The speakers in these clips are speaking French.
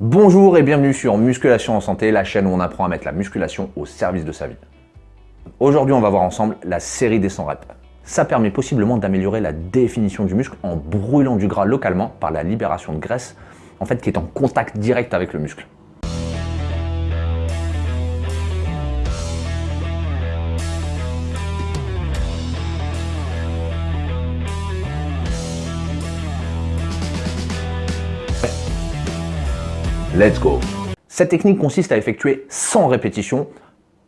Bonjour et bienvenue sur Musculation en Santé, la chaîne où on apprend à mettre la musculation au service de sa vie. Aujourd'hui, on va voir ensemble la série des 100 reps. Ça permet possiblement d'améliorer la définition du muscle en brûlant du gras localement par la libération de graisse, en fait qui est en contact direct avec le muscle. Let's go Cette technique consiste à effectuer 100 répétitions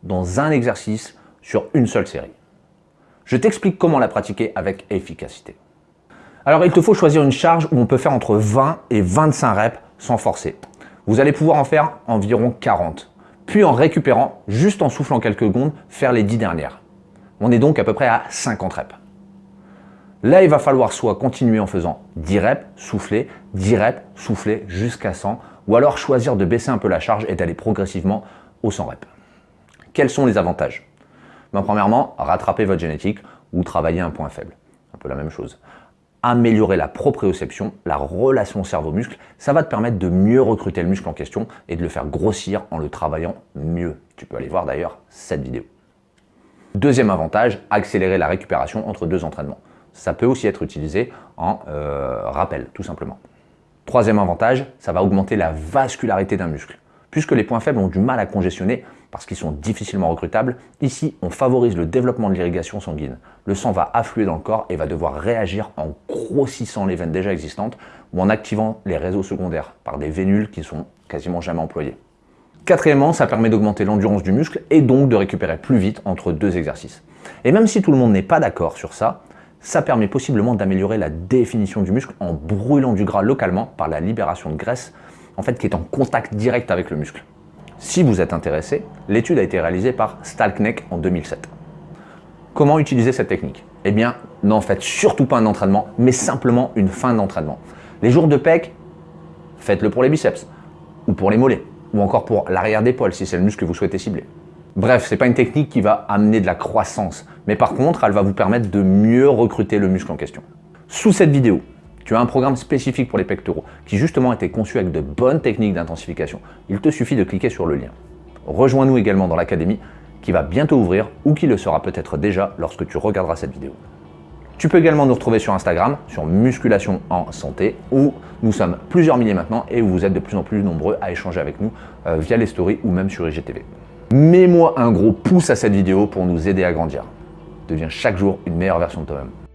dans un exercice sur une seule série. Je t'explique comment la pratiquer avec efficacité. Alors il te faut choisir une charge où on peut faire entre 20 et 25 reps sans forcer. Vous allez pouvoir en faire environ 40. Puis en récupérant, juste en soufflant quelques secondes, faire les 10 dernières. On est donc à peu près à 50 reps. Là, il va falloir soit continuer en faisant 10 reps, souffler, 10 reps, souffler jusqu'à 100, ou alors choisir de baisser un peu la charge et d'aller progressivement au 100 reps. Quels sont les avantages? Ben, Premièrement, rattraper votre génétique ou travailler un point faible. Un peu la même chose. Améliorer la proprioception, la relation cerveau-muscle, ça va te permettre de mieux recruter le muscle en question et de le faire grossir en le travaillant mieux. Tu peux aller voir d'ailleurs cette vidéo. Deuxième avantage, accélérer la récupération entre deux entraînements. Ça peut aussi être utilisé en euh, rappel, tout simplement. Troisième avantage, ça va augmenter la vascularité d'un muscle. Puisque les points faibles ont du mal à congestionner parce qu'ils sont difficilement recrutables, ici on favorise le développement de l'irrigation sanguine. Le sang va affluer dans le corps et va devoir réagir en grossissant les veines déjà existantes ou en activant les réseaux secondaires par des vénules qui sont quasiment jamais employées. Quatrièmement, ça permet d'augmenter l'endurance du muscle et donc de récupérer plus vite entre deux exercices. Et même si tout le monde n'est pas d'accord sur ça, ça permet possiblement d'améliorer la définition du muscle en brûlant du gras localement par la libération de graisse en fait, qui est en contact direct avec le muscle. Si vous êtes intéressé, l'étude a été réalisée par Stalkneck en 2007. Comment utiliser cette technique? Eh bien, n'en faites surtout pas un entraînement, mais simplement une fin d'entraînement. Les jours de pec, faites-le pour les biceps, ou pour les mollets, ou encore pour l'arrière d'épaule si c'est le muscle que vous souhaitez cibler. Bref, ce n'est pas une technique qui va amener de la croissance, mais par contre, elle va vous permettre de mieux recruter le muscle en question. Sous cette vidéo, tu as un programme spécifique pour les pectoraux qui justement a été conçu avec de bonnes techniques d'intensification. Il te suffit de cliquer sur le lien. Rejoins-nous également dans l'académie qui va bientôt ouvrir ou qui le sera peut-être déjà lorsque tu regarderas cette vidéo. Tu peux également nous retrouver sur Instagram, sur Musculation en Santé, où nous sommes plusieurs milliers maintenant et où vous êtes de plus en plus nombreux à échanger avec nous euh, via les stories ou même sur IGTV. Mets-moi un gros pouce à cette vidéo pour nous aider à grandir. Deviens chaque jour une meilleure version de toi-même.